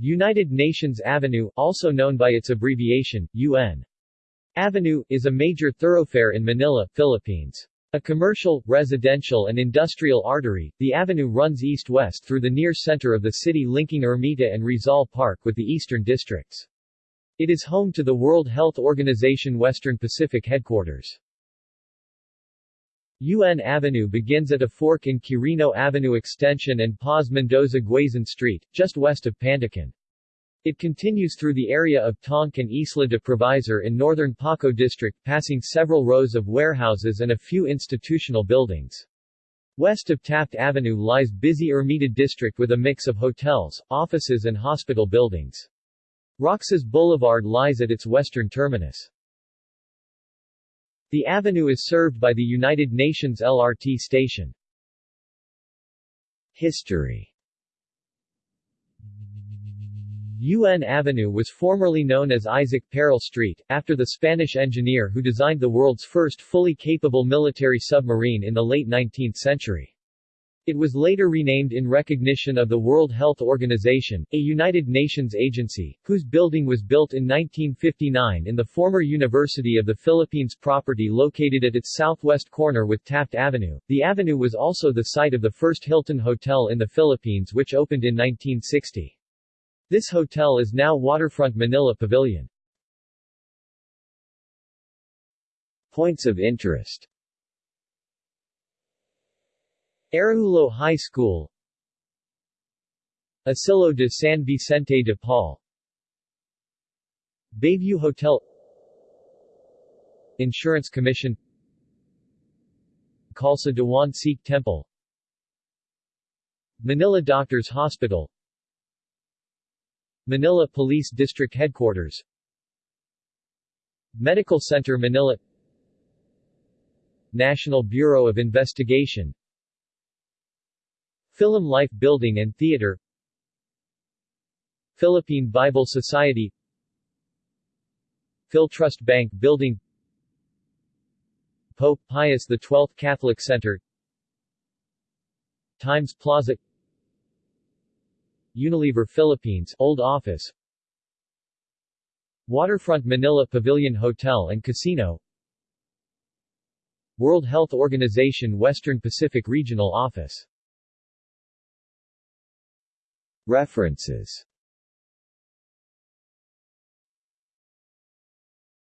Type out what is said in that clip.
United Nations Avenue, also known by its abbreviation, UN. Avenue, is a major thoroughfare in Manila, Philippines. A commercial, residential and industrial artery, the avenue runs east-west through the near center of the city linking Ermita and Rizal Park with the eastern districts. It is home to the World Health Organization Western Pacific headquarters. UN Avenue begins at a fork in Quirino Avenue Extension and Paz Mendoza Guazon Street, just west of Pandacan. It continues through the area of Tonk and Isla de Provisor in northern Paco district, passing several rows of warehouses and a few institutional buildings. West of Taft Avenue lies busy Ermita district with a mix of hotels, offices and hospital buildings. Roxas Boulevard lies at its western terminus. The avenue is served by the United Nations LRT station. History UN Avenue was formerly known as Isaac Peral Street, after the Spanish engineer who designed the world's first fully capable military submarine in the late 19th century. It was later renamed in recognition of the World Health Organization, a United Nations agency, whose building was built in 1959 in the former University of the Philippines property located at its southwest corner with Taft Avenue. The avenue was also the site of the first Hilton Hotel in the Philippines which opened in 1960. This hotel is now Waterfront Manila Pavilion. Points of interest Araullo High School. Asilo de San Vicente de Paul. Bayview Hotel. Insurance Commission. Khalsa Dewan Sikh Temple. Manila Doctors Hospital. Manila Police District Headquarters. Medical Center Manila. National Bureau of Investigation Philamlife Building and Theater Philippine Bible Society Philtrust Bank Building Pope Pius XII Catholic Center Times Plaza Unilever Philippines Old Office Waterfront Manila Pavilion Hotel and Casino World Health Organization Western Pacific Regional Office References